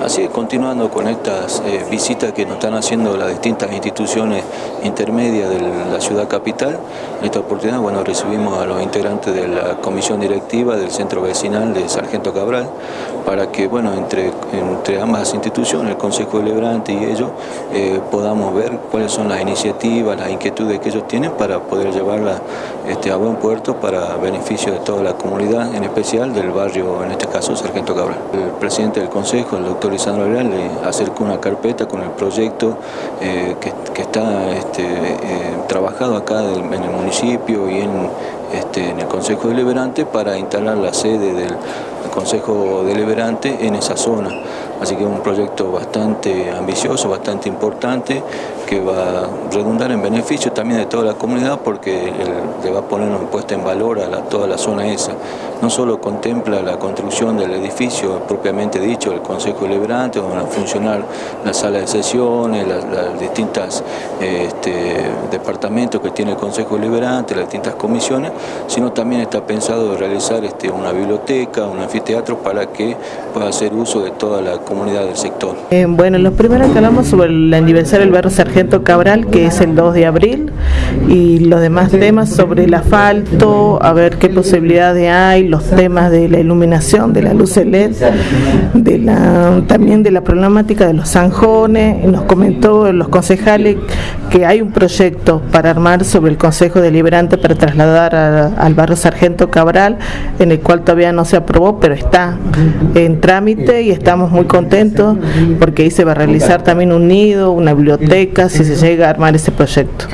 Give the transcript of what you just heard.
Así continuando con estas eh, visitas que nos están haciendo las distintas instituciones intermedias de la ciudad capital, en esta oportunidad bueno, recibimos a los integrantes de la comisión directiva del centro vecinal de Sargento Cabral para que bueno, entre, entre ambas instituciones, el Consejo Deliberante y ellos, eh, podamos ver cuáles son las iniciativas, las inquietudes que ellos tienen para poder llevarlas este, a buen puerto para beneficio de toda la comunidad, en especial del barrio, en este caso Sargento Cabral. El presidente del Consejo, el doctor Lisandro Abril le acercó una carpeta con el proyecto eh, que, está este, eh, trabajado acá en el municipio y en, este, en el Consejo Deliberante para instalar la sede del Consejo Deliberante en esa zona. Así que es un proyecto bastante ambicioso, bastante importante, que va a redundar en beneficio también de toda la comunidad porque le va a poner una puesta en valor a toda la zona esa. No solo contempla la construcción del edificio propiamente dicho, el Consejo Deliberante, donde van a funcionar la sala de sesiones, las, distintas este, departamentos que tiene el Consejo Deliberante, las distintas comisiones, sino también está pensado realizar este, una biblioteca, un anfiteatro para que pueda hacer uso de toda la comunidad del sector. Eh, bueno, los primeros que hablamos sobre el aniversario del barrio Sargento Cabral, que es el 2 de abril, y los demás temas sobre el asfalto, a ver qué posibilidades hay, los temas de la iluminación, de la luz LED, también de la problemática de los zanjones, nos comentó los concejales que hay un proyecto para armar sobre el Consejo Deliberante para trasladar al barrio Sargento Cabral, en el cual todavía no se aprobó, pero está en trámite y estamos muy contentos porque ahí se va a realizar también un nido, una biblioteca, si se llega a armar ese proyecto.